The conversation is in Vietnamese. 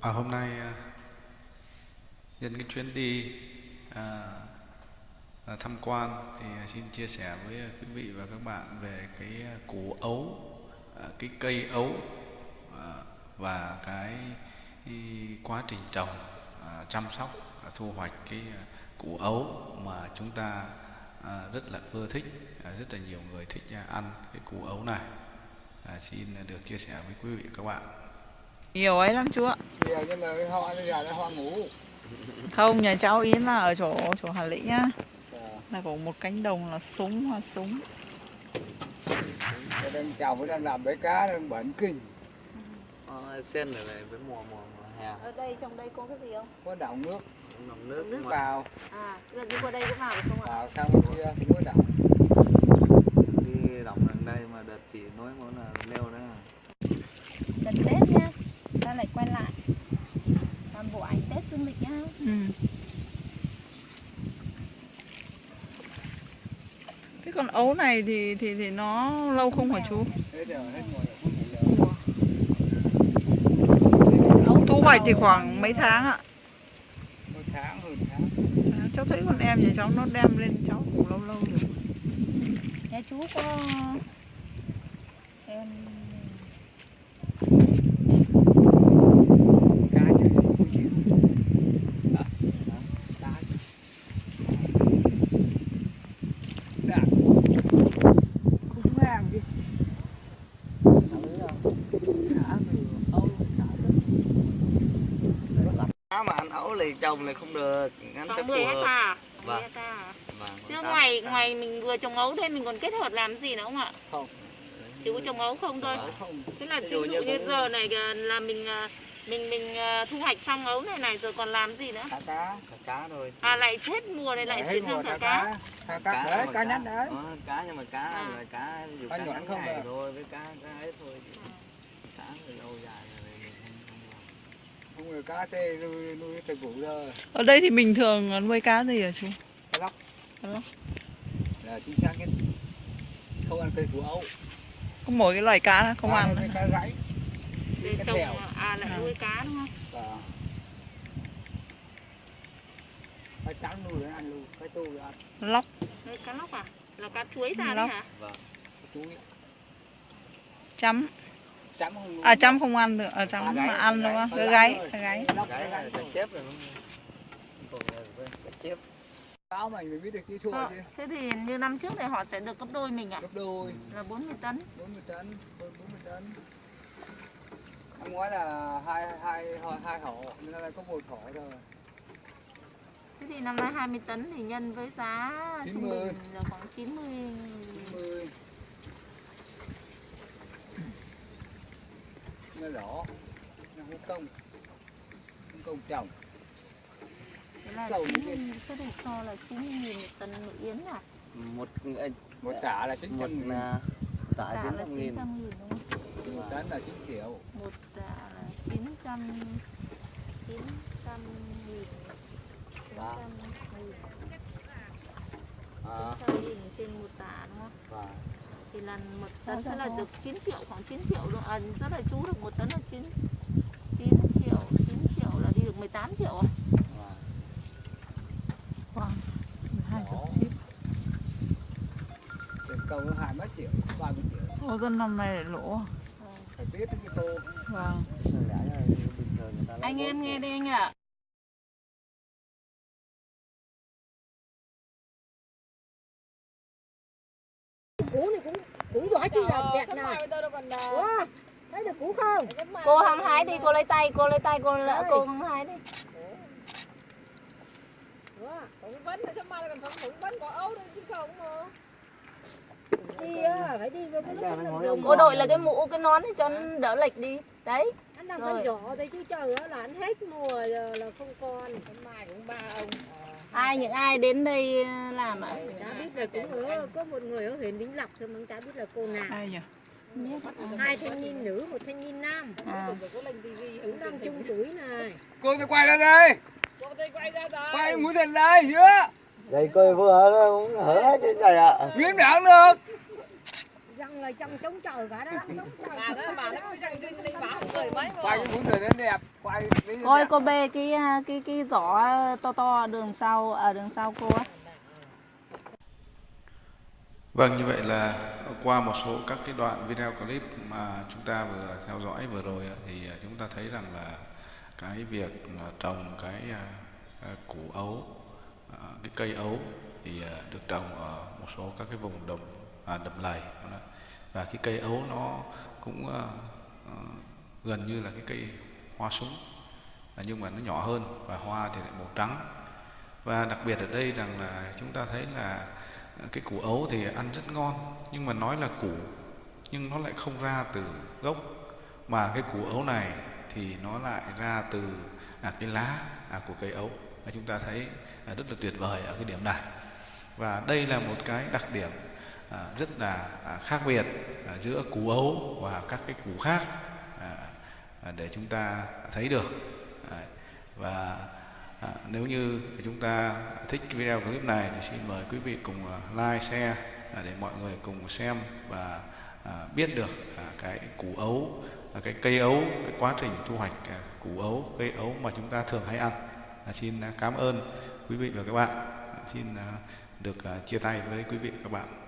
À, hôm nay à, nhân cái chuyến đi à, à, tham quan thì à, xin chia sẻ với à, quý vị và các bạn về cái củ ấu, à, cái cây ấu à, và cái quá trình trồng, à, chăm sóc, à, thu hoạch cái củ ấu mà chúng ta à, rất là ưa thích, à, rất là nhiều người thích à, ăn cái củ ấu này. À, xin được chia sẻ với quý vị và các bạn. Nhiều ấy lắm chú ạ. Nhiều nhưng mà cái hoa bây giờ là hoa ngủ Không, nhà cháu Yến là ở chỗ chỗ Hà Lĩnh nhá Ờ, Là có một cánh đồng là súng hoa súng. Nên chồng đang làm bể cá đang bệnh kinh. Ờ, sen ở này với mùa mùa, mùa hè. Ở đây trong đây có cái gì không? Có đọng nước, nồng nước nước vào. À là đi qua đây có vào được không ạ? Vào sang bên kia mới đọng đi đóng lần đây mà đợt chỉ nói muốn là leo đấy à. gần tết nha ta lại quay lại làm bộ ảnh tết dương lịch nhá ừ. Cái con ấu này thì thì thì nó lâu không hả chú? Không phải lỡ. Thu hoạch thì khoảng mấy tháng ạ? Tháng, hơn tháng À, cháu thấy con em nhà cháu nó đem lên cháu cũng lâu lâu rồi nhà chú có em Cá chứ không chịu Hả? Cá chứ. Dạ. Không làm gì Cá thì ấu, cá rất Cá mà ăn ấu thì trồng này không được ngắn phải phù 10 hợp. hecta Vâng. 10 hecta Vâng, chứ ngoài ngoài mình vừa trồng ấu đây mình còn kết hợp làm gì nữa không ạ? Không. chỉ có trồng ấu không thôi. Không. Tức là Ví dụ như như giờ này à, là mình à, mình mình à, thu hoạch xong ấu này này rồi còn làm gì nữa? Cá cá Cá cá thôi à lại hết mùa này lại chuyển mùa sang thả thả cá Thả cá. Đấy, cá nhắn đấy. Ờ, cá nhưng mà cá À. là cá dù Cá ngắn không ngày thôi với cá cá ấy thôi cá thì lâu dài rồi mình không không làm không người cá tê nuôi nuôi từ cũ giờ Ở đây thì bình thường nuôi cá gì hả chú? cá lóc. Cá lóc. là chính xác nhất. Không ăn cây củ ấu. Có mỗi cái loài cá không Cá ăn cá rãnh cá trồng thèo. à lại À. nuôi cá đúng không? Và cá trắng nuôi để ăn luôn cá tu để ăn. Lóc, Đây, cá lóc à? Là cá chuối ra đấy hả? Cá chuối. Chấm nuôi À chấm không ăn được, à chấm mà ăn đúng không? Cái gáy, cái gáy thế thì như năm trước này họ sẽ được gấp đôi mình à? Gấp đôi. Là 40 tấn. 40 tấn. Hơn 40 tấn. Năm ngoái là hai hai hai hộ nên là có một hộ thôi. Thế thì năm nay 20 tấn thì nhân với giá trung 90. bình là khoảng 90 90 nó đỏ nó không công. Không công trồng là Dầu 90 xác định so là 90 nghìn một tấn nội yến à? Một ờ, một tạ là 900 một nghìn. là nghìn. 900 nghìn đúng không? Một tấn là 9 triệu. Một tạ là 900 900 nghìn. 900 Đó. nghìn. À, 900 nghìn trên một tạ đúng không và thì là một tấn sẽ là được 9 triệu khoảng 9 triệu luôn à, rất là chú được một tấn là 9 9 triệu 9 triệu là đi được 18 triệu à Wow. Hai chục ship. nó hai mấy triệu ba mươi triệu Ô dân năm nay lại lỗ. phải biết cái tô Vâng. anh em nghe triệu. đây anh ạ củ này cũng cũng giỏi chi là đẹp này. wow thấy được củ không? Cô hăng hái đi cô lấy tay cô lấy tay cô lỡ cô hăng hái đi. Vấn thì sao mai còn vấn có ấu đâu chứ không mà. Đi á, phải đi với cái cô đội là cái mũ cái nón để cho nó đỡ lệch đi. Đấy. Anh Rồi. phân giỏ thôi chứ trời ơi là anh hết mùa giờ là không còn. Mai cũng ba ông ai những ai đến đây làm ạ? Chả biết là cũng ở có một người ở huyện Vĩnh Lộc thôi mà chả biết là cô nào. Ai nhỉ? hai thanh niên nữ một thanh niên nam. À. cũng đang chung tuổi này. Cô tôi quay ra đây. Cô tay quay ra rồi quay mũi thành đây dưới đây coi vừa nó cũng hở hết cái này ạ. Miếng đạn được là trồng chống chờ cả đó chống chờ bà đó bà nó cứ răng rinh đi bà không cười mấy quay cái người nó đẹp quay Ôi cô bê cái à, cái cái giỏ to to đường sau ở đường sau cô á. Vâng, như vậy là qua một số các cái đoạn video clip mà chúng ta vừa theo dõi vừa rồi thì à, chúng ta thấy rằng là cái việc trồng cái à, à, củ ấu, à, cái cây ấu thì à, được trồng ở một số các cái vùng đồng à, đầm lầy đó và cái cây ấu nó cũng ờ, ờ, gần như là cái cây hoa súng. À, nhưng mà nó nhỏ hơn và hoa thì lại màu trắng. Và đặc biệt ở đây rằng là chúng ta thấy là cái củ ấu thì ăn rất ngon nhưng mà nói là củ nhưng nó lại không ra từ gốc. Mà cái củ ấu này thì nó lại ra từ à, cái lá à, của cây ấu. Và chúng ta thấy à, rất là tuyệt vời ở cái điểm này. Và đây là một cái đặc điểm à, rất là à, khác biệt à, giữa củ ấu và các cái củ khác à, à, để chúng ta thấy được à, và À, nếu như chúng ta thích video clip này thì xin mời quý vị cùng à, like, share à, để mọi người cùng xem và à, biết được à, cái củ ấu, à, cái cây ấu, cái quá trình thu hoạch à, củ ấu, cây ấu mà chúng ta thường hay ăn. À, xin à, cảm ơn quý vị và các bạn. À, xin à, được à, chia tay với quý vị và các bạn.